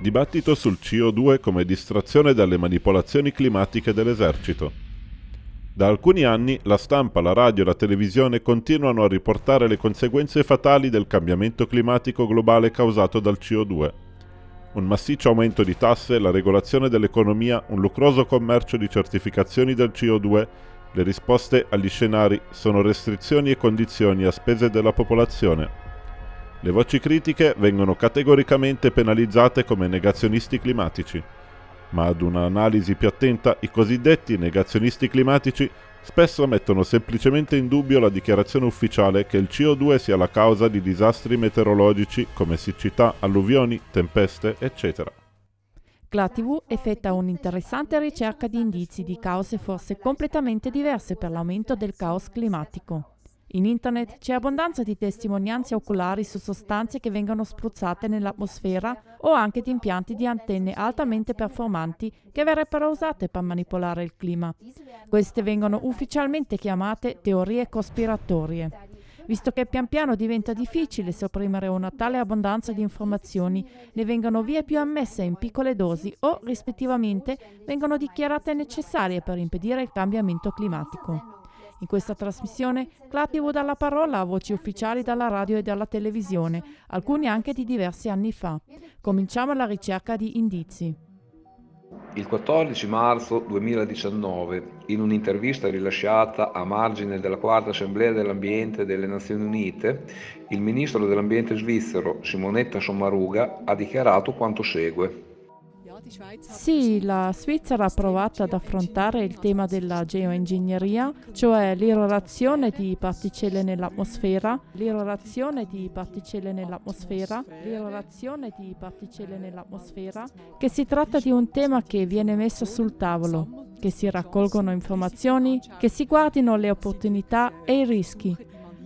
Dibattito sul CO2 come distrazione dalle manipolazioni climatiche dell'esercito. Da alcuni anni la stampa, la radio e la televisione continuano a riportare le conseguenze fatali del cambiamento climatico globale causato dal CO2. Un massiccio aumento di tasse, la regolazione dell'economia, un lucroso commercio di certificazioni del CO2, le risposte agli scenari sono restrizioni e condizioni a spese della popolazione. Le voci critiche vengono categoricamente penalizzate come negazionisti climatici, ma ad un'analisi più attenta i cosiddetti negazionisti climatici spesso mettono semplicemente in dubbio la dichiarazione ufficiale che il CO2 sia la causa di disastri meteorologici come siccità, alluvioni, tempeste, eccetera. GlaTV effettua un'interessante ricerca di indizi di cause forse completamente diverse per l'aumento del caos climatico. In internet c'è abbondanza di testimonianze oculari su sostanze che vengono spruzzate nell'atmosfera o anche di impianti di antenne altamente performanti che verrebbero usate per manipolare il clima. Queste vengono ufficialmente chiamate teorie cospiratorie. Visto che pian piano diventa difficile sopprimere una tale abbondanza di informazioni, ne vengono via più ammesse in piccole dosi o, rispettivamente, vengono dichiarate necessarie per impedire il cambiamento climatico. In questa trasmissione Clativo dà la parola a voci ufficiali dalla radio e dalla televisione, alcuni anche di diversi anni fa. Cominciamo la ricerca di indizi. Il 14 marzo 2019, in un'intervista rilasciata a margine della quarta assemblea dell'ambiente delle Nazioni Unite, il ministro dell'ambiente svizzero Simonetta Sommaruga ha dichiarato quanto segue. Sì, la Svizzera ha provato ad affrontare il tema della geoingegneria, cioè l'irrorazione di particelle nell'atmosfera, l'irrorazione di particelle nell'atmosfera, l'irrorazione di particelle nell'atmosfera, che si tratta di un tema che viene messo sul tavolo, che si raccolgono informazioni, che si guardino le opportunità e i rischi.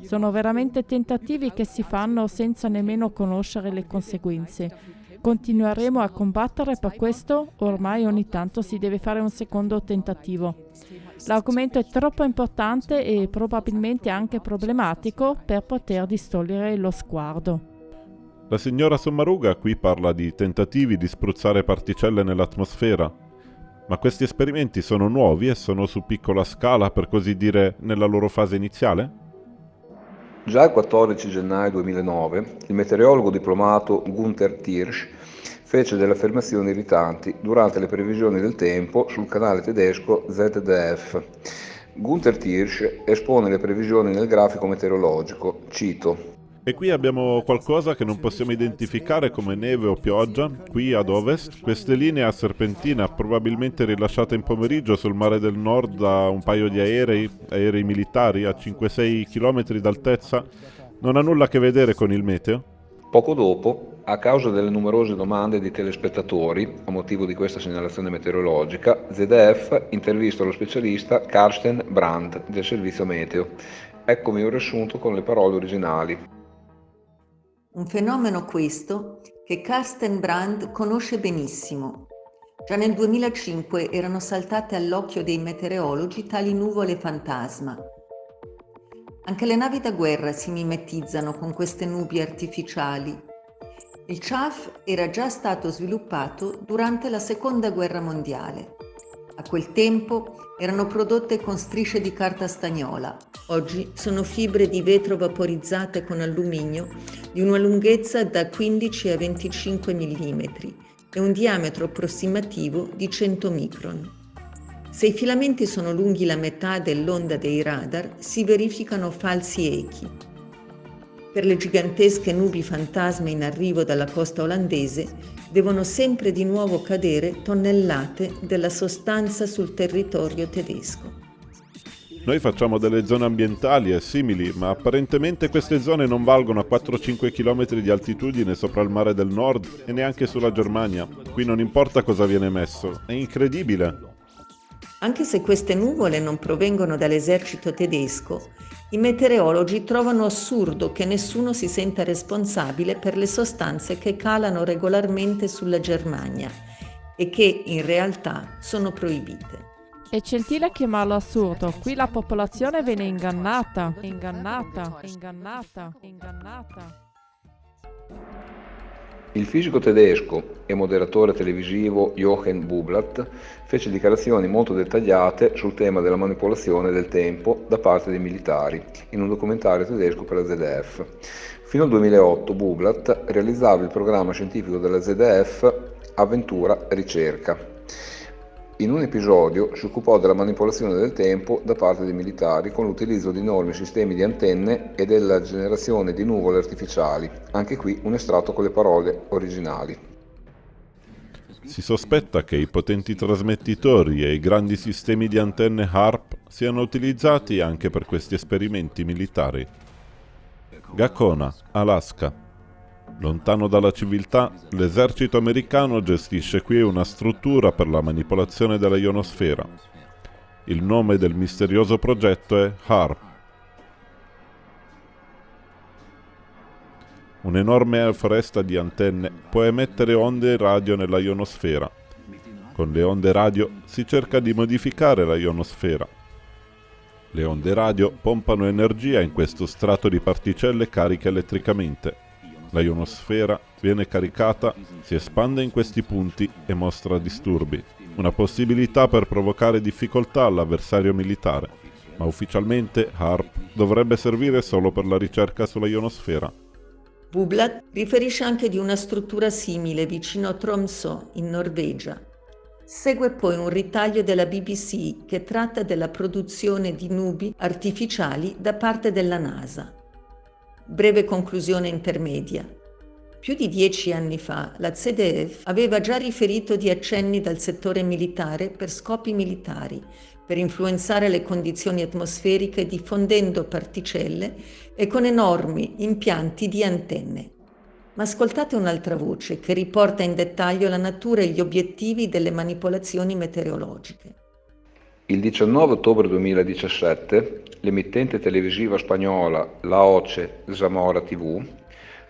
Sono veramente tentativi che si fanno senza nemmeno conoscere le conseguenze Continueremo a combattere per questo, ormai ogni tanto si deve fare un secondo tentativo. L'argomento è troppo importante e probabilmente anche problematico per poter distogliere lo sguardo. La signora Sommaruga qui parla di tentativi di spruzzare particelle nell'atmosfera. Ma questi esperimenti sono nuovi e sono su piccola scala, per così dire, nella loro fase iniziale? Già il 14 gennaio 2009 il meteorologo diplomato Gunther Tirsch fece delle affermazioni irritanti durante le previsioni del tempo sul canale tedesco ZDF. Gunther Tirsch espone le previsioni nel grafico meteorologico, cito e qui abbiamo qualcosa che non possiamo identificare come neve o pioggia, qui ad ovest. Queste linee a serpentina, probabilmente rilasciate in pomeriggio sul mare del nord da un paio di aerei, aerei militari a 5-6 km d'altezza, non ha nulla a che vedere con il meteo? Poco dopo, a causa delle numerose domande di telespettatori, a motivo di questa segnalazione meteorologica, ZDF intervista lo specialista Karsten Brandt del servizio meteo. Eccomi un riassunto con le parole originali. Un fenomeno questo che Karsten Brand conosce benissimo. Già nel 2005 erano saltate all'occhio dei meteorologi tali nuvole fantasma. Anche le navi da guerra si mimetizzano con queste nubi artificiali. Il CHAF era già stato sviluppato durante la Seconda Guerra Mondiale. A quel tempo erano prodotte con strisce di carta stagnola. Oggi sono fibre di vetro vaporizzate con alluminio di una lunghezza da 15 a 25 mm e un diametro approssimativo di 100 micron. Se i filamenti sono lunghi la metà dell'onda dei radar, si verificano falsi echi. Per le gigantesche nubi fantasma in arrivo dalla costa olandese, devono sempre di nuovo cadere tonnellate della sostanza sul territorio tedesco. Noi facciamo delle zone ambientali e simili, ma apparentemente queste zone non valgono a 4-5 km di altitudine sopra il mare del nord e neanche sulla Germania. Qui non importa cosa viene messo, è incredibile. Anche se queste nuvole non provengono dall'esercito tedesco, i meteorologi trovano assurdo che nessuno si senta responsabile per le sostanze che calano regolarmente sulla Germania e che in realtà sono proibite. È gentile chiamarlo assurdo, qui la popolazione viene ingannata, ingannata, ingannata, ingannata. Il fisico tedesco e moderatore televisivo Jochen Bublatt fece dichiarazioni molto dettagliate sul tema della manipolazione del tempo da parte dei militari in un documentario tedesco per la ZDF. Fino al 2008 Bublatt realizzava il programma scientifico della ZDF Avventura Ricerca in un episodio si occupò della manipolazione del tempo da parte dei militari con l'utilizzo di enormi sistemi di antenne e della generazione di nuvole artificiali, anche qui un estratto con le parole originali. Si sospetta che i potenti trasmettitori e i grandi sistemi di antenne HARP siano utilizzati anche per questi esperimenti militari. Gacona, Alaska, Lontano dalla civiltà, l'esercito americano gestisce qui una struttura per la manipolazione della ionosfera. Il nome del misterioso progetto è HARP. Un'enorme foresta di antenne può emettere onde radio nella ionosfera. Con le onde radio si cerca di modificare la ionosfera. Le onde radio pompano energia in questo strato di particelle cariche elettricamente la ionosfera viene caricata, si espande in questi punti e mostra disturbi, una possibilità per provocare difficoltà all'avversario militare, ma ufficialmente HARP dovrebbe servire solo per la ricerca sulla ionosfera. Bublat riferisce anche di una struttura simile vicino a Tromsø, in Norvegia. Segue poi un ritaglio della BBC che tratta della produzione di nubi artificiali da parte della NASA. Breve conclusione intermedia. Più di dieci anni fa la ZDF aveva già riferito di accenni dal settore militare per scopi militari, per influenzare le condizioni atmosferiche diffondendo particelle e con enormi impianti di antenne. Ma ascoltate un'altra voce che riporta in dettaglio la natura e gli obiettivi delle manipolazioni meteorologiche. Il 19 ottobre 2017 l'emittente televisiva spagnola La Oce Zamora TV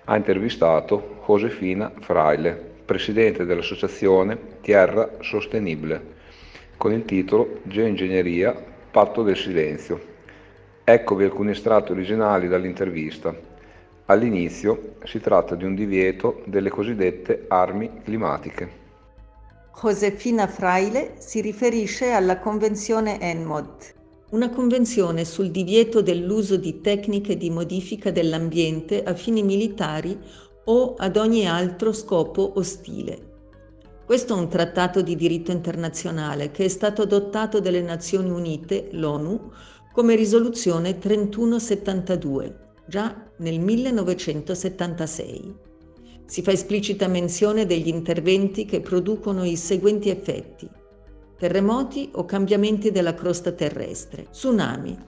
ha intervistato Josefina Fraile, presidente dell'associazione Tierra Sostenibile, con il titolo Geoingegneria, patto del silenzio. Eccovi alcuni estratti originali dall'intervista. All'inizio si tratta di un divieto delle cosiddette armi climatiche. Josefina Fraile si riferisce alla Convenzione ENMOD, una convenzione sul divieto dell'uso di tecniche di modifica dell'ambiente a fini militari o ad ogni altro scopo ostile. Questo è un trattato di diritto internazionale che è stato adottato dalle Nazioni Unite, l'ONU, come risoluzione 3172, già nel 1976 si fa esplicita menzione degli interventi che producono i seguenti effetti. Terremoti o cambiamenti della crosta terrestre, tsunami,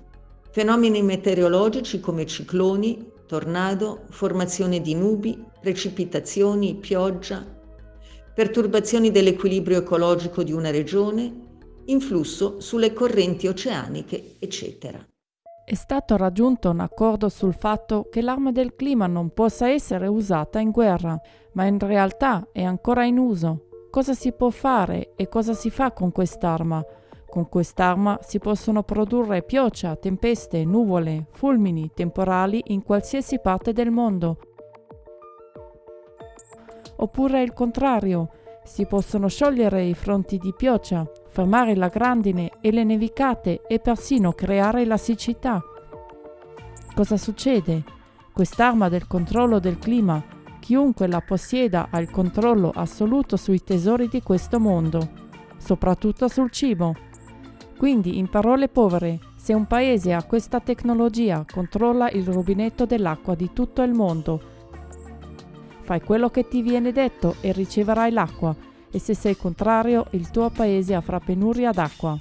fenomeni meteorologici come cicloni, tornado, formazione di nubi, precipitazioni, pioggia, perturbazioni dell'equilibrio ecologico di una regione, influsso sulle correnti oceaniche, eccetera. È stato raggiunto un accordo sul fatto che l'arma del clima non possa essere usata in guerra, ma in realtà è ancora in uso. Cosa si può fare e cosa si fa con quest'arma? Con quest'arma si possono produrre pioggia, tempeste, nuvole, fulmini, temporali in qualsiasi parte del mondo. Oppure il contrario, si possono sciogliere i fronti di pioggia, fermare la grandine e le nevicate e persino creare la siccità. Cosa succede? Quest'arma del controllo del clima, chiunque la possieda ha il controllo assoluto sui tesori di questo mondo, soprattutto sul cibo. Quindi, in parole povere, se un paese ha questa tecnologia, controlla il rubinetto dell'acqua di tutto il mondo. Fai quello che ti viene detto e riceverai l'acqua e se sei contrario il tuo paese avrà penuria d'acqua.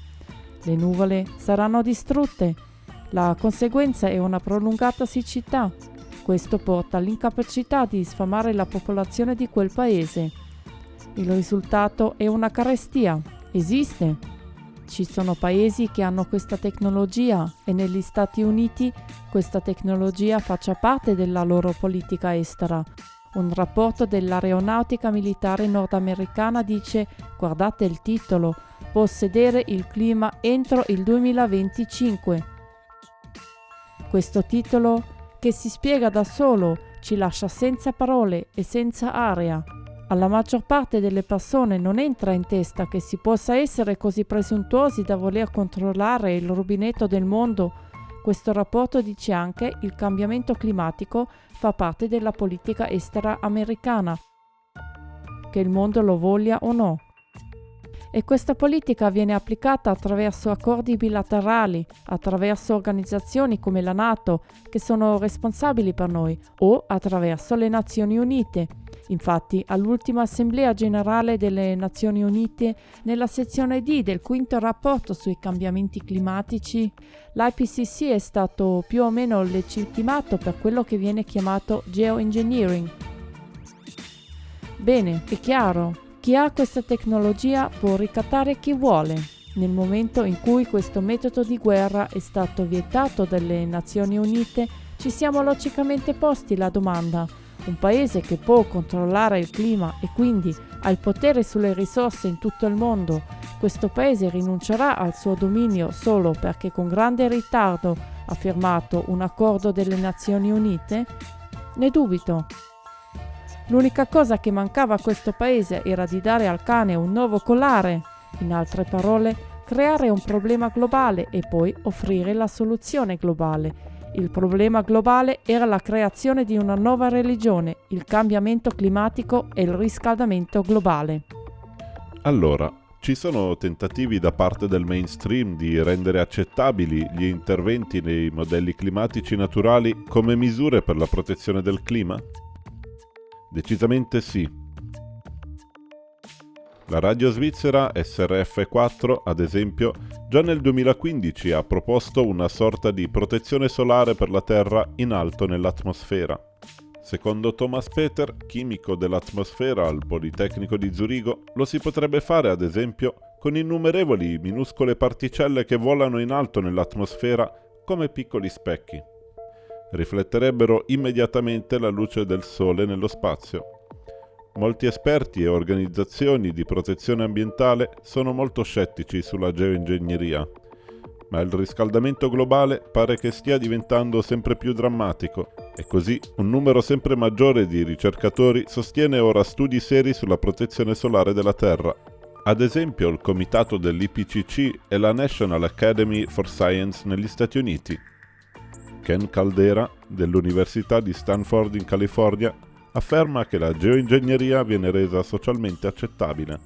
Le nuvole saranno distrutte. La conseguenza è una prolungata siccità. Questo porta all'incapacità di sfamare la popolazione di quel paese. Il risultato è una carestia. Esiste. Ci sono paesi che hanno questa tecnologia e negli Stati Uniti questa tecnologia faccia parte della loro politica estera. Un rapporto dell'aeronautica militare nordamericana dice, guardate il titolo, possedere il clima entro il 2025. Questo titolo, che si spiega da solo, ci lascia senza parole e senza aria. Alla maggior parte delle persone non entra in testa che si possa essere così presuntuosi da voler controllare il rubinetto del mondo. Questo rapporto dice anche che il cambiamento climatico fa parte della politica estera americana, che il mondo lo voglia o no e questa politica viene applicata attraverso accordi bilaterali, attraverso organizzazioni come la Nato, che sono responsabili per noi, o attraverso le Nazioni Unite. Infatti, all'ultima Assemblea generale delle Nazioni Unite, nella sezione D del quinto rapporto sui cambiamenti climatici, l'IPCC è stato più o meno legittimato per quello che viene chiamato geoengineering. Bene, è chiaro, chi ha questa tecnologia può ricattare chi vuole. Nel momento in cui questo metodo di guerra è stato vietato dalle Nazioni Unite, ci siamo logicamente posti la domanda. Un paese che può controllare il clima e quindi ha il potere sulle risorse in tutto il mondo, questo paese rinuncerà al suo dominio solo perché con grande ritardo ha firmato un accordo delle Nazioni Unite? Ne dubito. L'unica cosa che mancava a questo paese era di dare al cane un nuovo collare, in altre parole, creare un problema globale e poi offrire la soluzione globale. Il problema globale era la creazione di una nuova religione, il cambiamento climatico e il riscaldamento globale. Allora, ci sono tentativi da parte del mainstream di rendere accettabili gli interventi nei modelli climatici naturali come misure per la protezione del clima? Decisamente sì. La radio svizzera SRF4, ad esempio, già nel 2015 ha proposto una sorta di protezione solare per la Terra in alto nell'atmosfera. Secondo Thomas Peter, chimico dell'atmosfera al Politecnico di Zurigo, lo si potrebbe fare ad esempio con innumerevoli minuscole particelle che volano in alto nell'atmosfera come piccoli specchi rifletterebbero immediatamente la luce del Sole nello spazio. Molti esperti e organizzazioni di protezione ambientale sono molto scettici sulla geoingegneria, ma il riscaldamento globale pare che stia diventando sempre più drammatico e così un numero sempre maggiore di ricercatori sostiene ora studi seri sulla protezione solare della Terra. Ad esempio il comitato dell'IPCC e la National Academy for Science negli Stati Uniti. Ken Caldera, dell'Università di Stanford in California, afferma che la geoingegneria viene resa socialmente accettabile.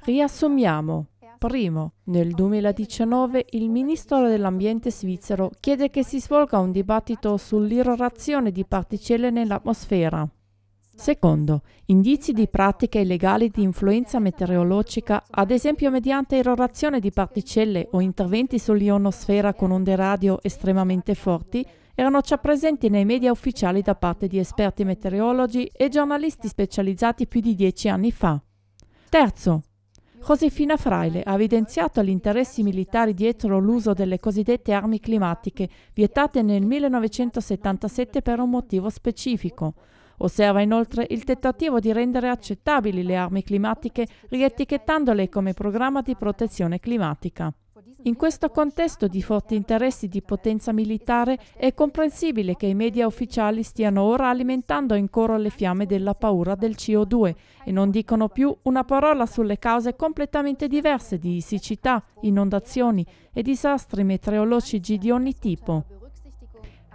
Riassumiamo. Primo, nel 2019 il Ministro dell'Ambiente svizzero chiede che si svolga un dibattito sull'irrorazione di particelle nell'atmosfera. Secondo, indizi di pratiche illegali di influenza meteorologica, ad esempio mediante erorazione di particelle o interventi sull'ionosfera con onde radio estremamente forti, erano già presenti nei media ufficiali da parte di esperti meteorologi e giornalisti specializzati più di dieci anni fa. Terzo, Josefina Fraile ha evidenziato gli interessi militari dietro l'uso delle cosiddette armi climatiche, vietate nel 1977 per un motivo specifico, Osserva inoltre il tentativo di rendere accettabili le armi climatiche rietichettandole come programma di protezione climatica. In questo contesto di forti interessi di potenza militare è comprensibile che i media ufficiali stiano ora alimentando in coro le fiamme della paura del CO2 e non dicono più una parola sulle cause completamente diverse di siccità, inondazioni e disastri meteorologici di ogni tipo.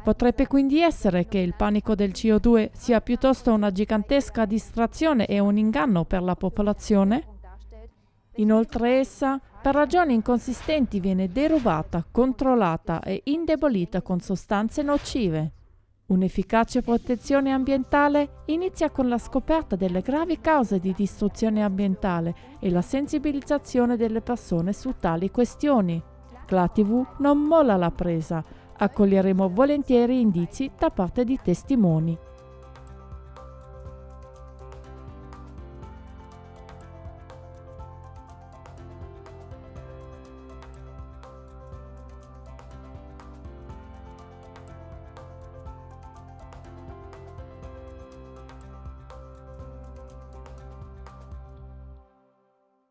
Potrebbe quindi essere che il panico del CO2 sia piuttosto una gigantesca distrazione e un inganno per la popolazione? Inoltre essa, per ragioni inconsistenti, viene derubata, controllata e indebolita con sostanze nocive. Un'efficace protezione ambientale inizia con la scoperta delle gravi cause di distruzione ambientale e la sensibilizzazione delle persone su tali questioni. La TV non molla la presa, Accoglieremo volentieri indizi da parte di testimoni.